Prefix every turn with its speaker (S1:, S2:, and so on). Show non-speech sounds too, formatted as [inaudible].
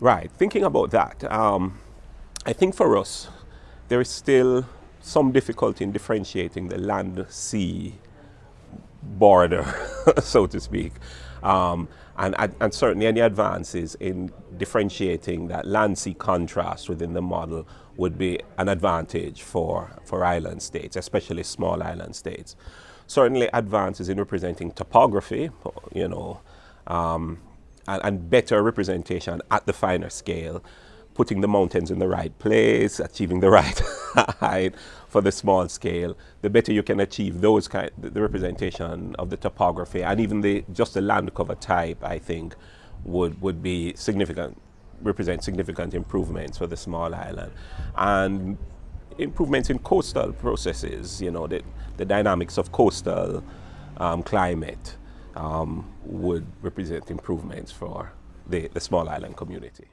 S1: Right, thinking about that, um, I think for us, there is still some difficulty in differentiating the land-sea border, [laughs] so to speak. Um, and, and, certainly any advances in differentiating that land-sea contrast within the model would be an advantage for, for island states, especially small island states. Certainly advances in representing topography, you know, um, and, and better representation at the finer scale putting the mountains in the right place, achieving the right [laughs] height for the small scale, the better you can achieve those kind, the representation of the topography and even the just the land cover type, I think, would would be significant, represent significant improvements for the small island, and improvements in coastal processes. You know, the the dynamics of coastal um, climate um, would represent improvements for the, the small island community.